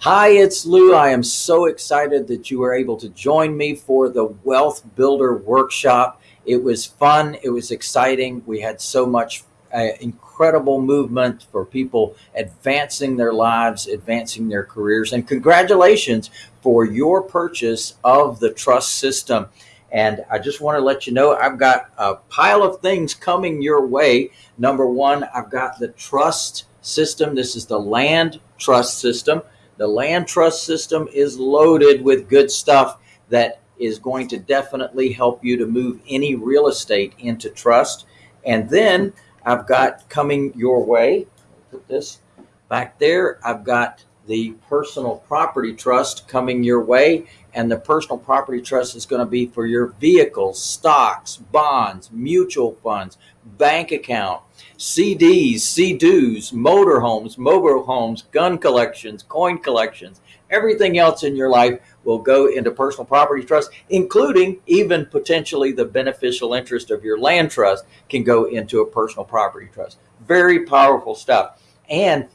Hi, it's Lou. I am so excited that you were able to join me for the Wealth Builder Workshop. It was fun. It was exciting. We had so much uh, incredible movement for people advancing their lives, advancing their careers. And congratulations for your purchase of the trust system. And I just want to let you know I've got a pile of things coming your way. Number one, I've got the trust system. This is the land trust system. The land trust system is loaded with good stuff that is going to definitely help you to move any real estate into trust. And then I've got coming your way, put this back there. I've got the personal property trust coming your way. And the personal property trust is going to be for your vehicles, stocks, bonds, mutual funds, bank account, CDs, CDs, motorhomes, mobile homes, gun collections, coin collections, everything else in your life will go into personal property trust, including even potentially the beneficial interest of your land trust can go into a personal property trust. Very powerful stuff. And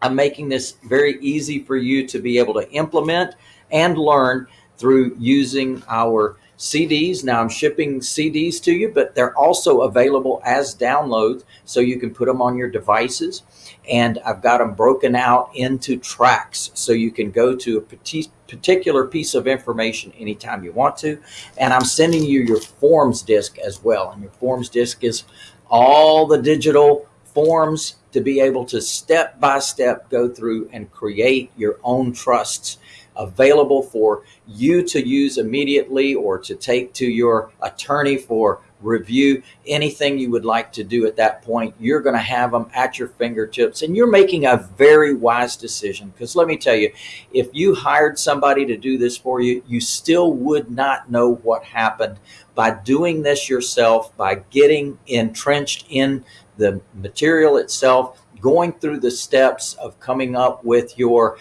I'm making this very easy for you to be able to implement and learn through using our CDs. Now I'm shipping CDs to you, but they're also available as downloads so you can put them on your devices. And I've got them broken out into tracks so you can go to a particular piece of information anytime you want to. And I'm sending you your forms disc as well. And your forms disc is all the digital forms to be able to step by step go through and create your own trusts available for you to use immediately or to take to your attorney for review. Anything you would like to do at that point you're going to have them at your fingertips and you're making a very wise decision. Because let me tell you if you hired somebody to do this for you you still would not know what happened. By doing this yourself by getting entrenched in the material itself going through the steps of coming up with your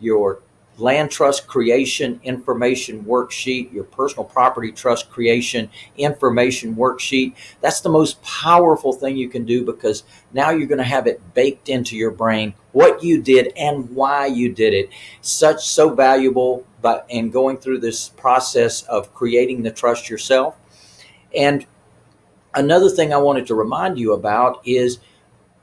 your land trust creation information worksheet, your personal property trust creation information worksheet. That's the most powerful thing you can do because now you're going to have it baked into your brain what you did and why you did it. Such so valuable but in going through this process of creating the trust yourself. And another thing I wanted to remind you about is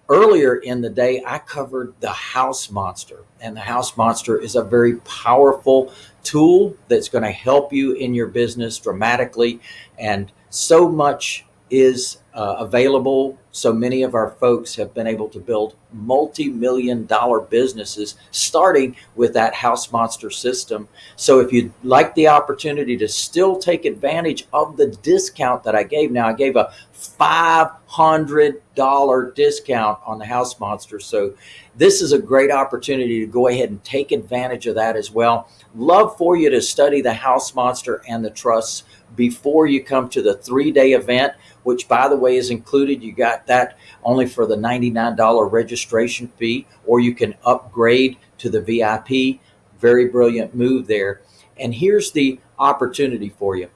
earlier in the day, I covered the house monster. And the house monster is a very powerful tool that's going to help you in your business dramatically. And so much is uh, available. So many of our folks have been able to build multi-million dollar businesses starting with that house monster system. So if you'd like the opportunity to still take advantage of the discount that I gave, now I gave a $500 discount on the house monster. So this is a great opportunity to go ahead and take advantage of that as well. Love for you to study the house monster and the trusts before you come to the three day event which by the way is included. You got that only for the $99 registration fee, or you can upgrade to the VIP. Very brilliant move there. And here's the opportunity for you.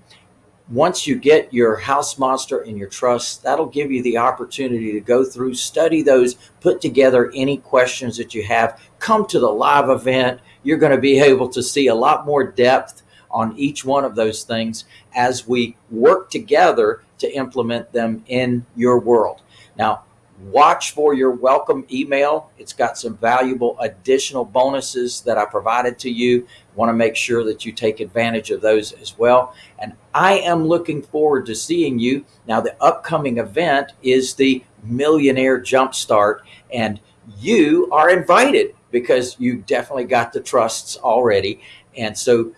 Once you get your house monster and your trust, that'll give you the opportunity to go through, study those, put together any questions that you have, come to the live event. You're going to be able to see a lot more depth on each one of those things as we work together to implement them in your world. Now, watch for your welcome email. It's got some valuable additional bonuses that I provided to you. Want to make sure that you take advantage of those as well. And I am looking forward to seeing you. Now, the upcoming event is the Millionaire Jumpstart, and you are invited because you definitely got the trusts already. And so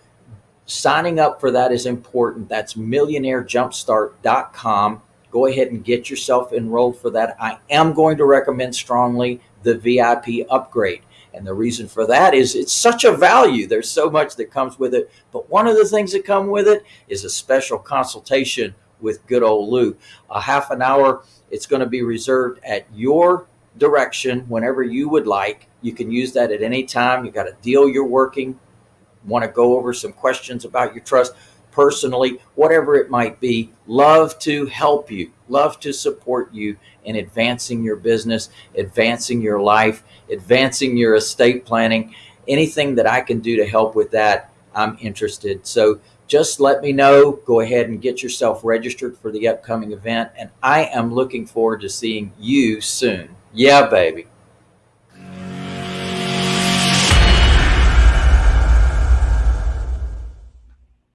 Signing up for that is important. That's millionairejumpstart.com. Go ahead and get yourself enrolled for that. I am going to recommend strongly the VIP upgrade. And the reason for that is it's such a value. There's so much that comes with it. But one of the things that come with it is a special consultation with good old Lou. A half an hour. It's going to be reserved at your direction whenever you would like. You can use that at any time. You got a deal you're working want to go over some questions about your trust personally, whatever it might be, love to help you, love to support you in advancing your business, advancing your life, advancing your estate planning. anything that I can do to help with that, I'm interested. So just let me know. Go ahead and get yourself registered for the upcoming event. And I am looking forward to seeing you soon. Yeah, baby.